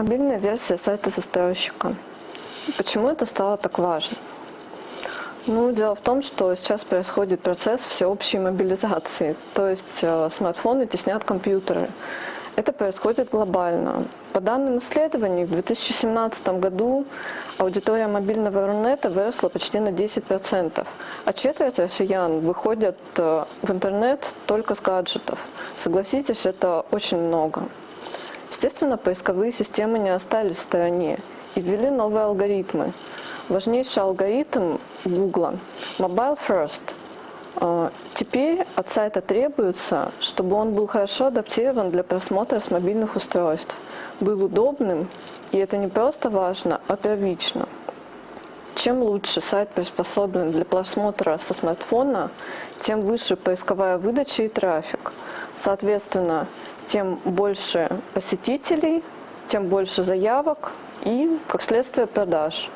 Мобильная версия сайта застройщика. Почему это стало так важно? Ну, дело в том, что сейчас происходит процесс всеобщей мобилизации, то есть э, смартфоны теснят компьютеры. Это происходит глобально. По данным исследований, в 2017 году аудитория мобильного Рунета выросла почти на 10%, а четверть россиян выходят э, в интернет только с гаджетов. Согласитесь, это очень много. Естественно, поисковые системы не остались в стороне и ввели новые алгоритмы. Важнейший алгоритм Google – Mobile First. А, теперь от сайта требуется, чтобы он был хорошо адаптирован для просмотра с мобильных устройств, был удобным, и это не просто важно, а первично. Чем лучше сайт приспособлен для просмотра со смартфона, тем выше поисковая выдача и трафик. Соответственно, тем больше посетителей, тем больше заявок и, как следствие, продаж.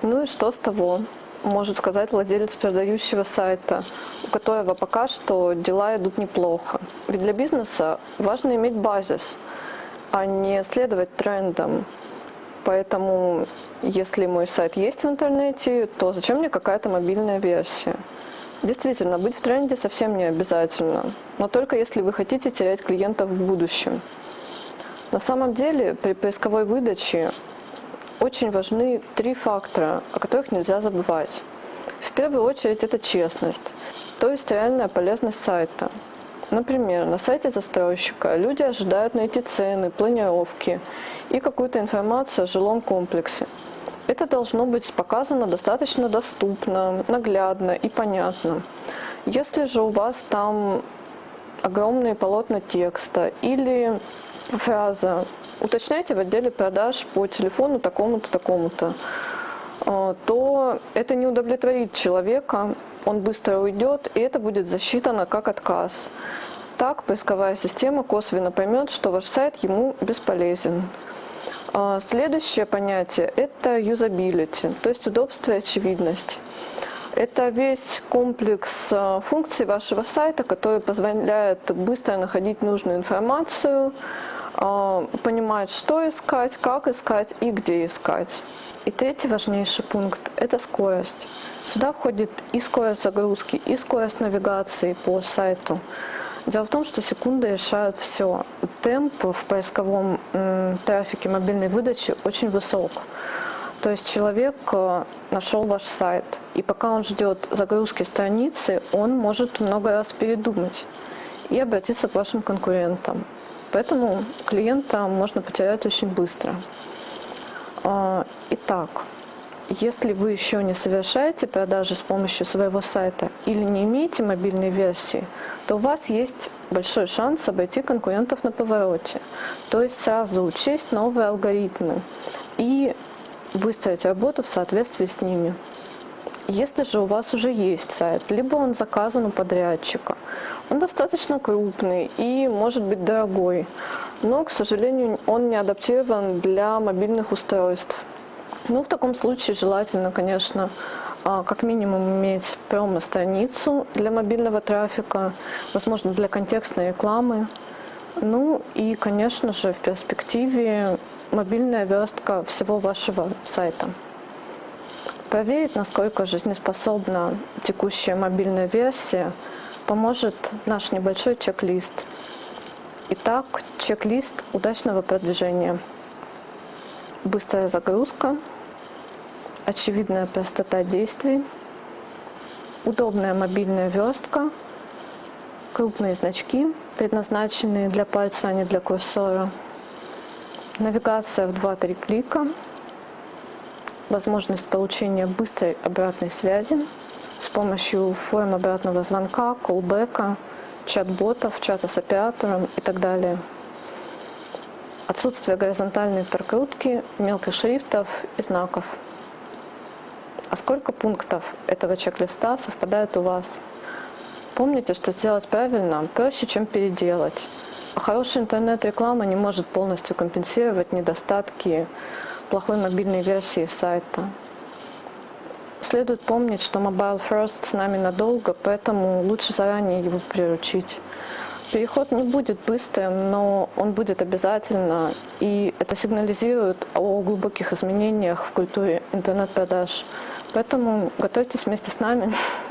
Ну и что с того? Может сказать владелец продающего сайта, у которого пока что дела идут неплохо. Ведь для бизнеса важно иметь базис, а не следовать трендам. Поэтому, если мой сайт есть в интернете, то зачем мне какая-то мобильная версия? Действительно, быть в тренде совсем не обязательно, но только если вы хотите терять клиентов в будущем. На самом деле, при поисковой выдаче очень важны три фактора, о которых нельзя забывать. В первую очередь это честность, то есть реальная полезность сайта. Например, на сайте застройщика люди ожидают найти цены, планировки и какую-то информацию о жилом комплексе. Это должно быть показано достаточно доступно, наглядно и понятно. Если же у вас там огромные полотна текста или фраза уточняйте в отделе продаж по телефону такому-то, такому-то, то это не удовлетворит человека, он быстро уйдет, и это будет засчитано как отказ. Так поисковая система косвенно поймет, что ваш сайт ему бесполезен. А, следующее понятие – это юзабилити, то есть удобство и очевидность. Это весь комплекс а, функций вашего сайта, который позволяет быстро находить нужную информацию, а, понимать, что искать, как искать и где искать. И третий важнейший пункт – это скорость. Сюда входит и скорость загрузки, и скорость навигации по сайту. Дело в том, что секунды решают все. Темп в поисковом трафике мобильной выдачи очень высок. То есть человек э, нашел ваш сайт, и пока он ждет загрузки страницы, он может много раз передумать и обратиться к вашим конкурентам. Поэтому клиента можно потерять очень быстро. А, итак, если вы еще не совершаете продажи с помощью своего сайта или не имеете мобильной версии, то у вас есть большой шанс обойти конкурентов на повороте. То есть сразу учесть новые алгоритмы и выстроить работу в соответствии с ними. Если же у вас уже есть сайт, либо он заказан у подрядчика, он достаточно крупный и может быть дорогой, но, к сожалению, он не адаптирован для мобильных устройств. Ну, в таком случае желательно, конечно, а, как минимум иметь промо-страницу для мобильного трафика, возможно, для контекстной рекламы. Ну и, конечно же, в перспективе мобильная верстка всего вашего сайта. Проверить, насколько жизнеспособна текущая мобильная версия, поможет наш небольшой чек-лист. Итак, чек-лист удачного продвижения. Быстрая загрузка, очевидная простота действий, удобная мобильная верстка, крупные значки, предназначенные для пальца, а не для курсора, навигация в 2-3 клика, возможность получения быстрой обратной связи с помощью форм обратного звонка, колбека, чат-ботов, чата с оператором и так далее. Отсутствие горизонтальной прокрутки, мелких шрифтов и знаков. А сколько пунктов этого чек-листа совпадает у вас? Помните, что сделать правильно проще, чем переделать. А хорошая интернет-реклама не может полностью компенсировать недостатки плохой мобильной версии сайта. Следует помнить, что Mobile First с нами надолго, поэтому лучше заранее его приручить. Переход не будет быстрым, но он будет обязательно, и это сигнализирует о глубоких изменениях в культуре интернет-продаж. Поэтому готовьтесь вместе с нами.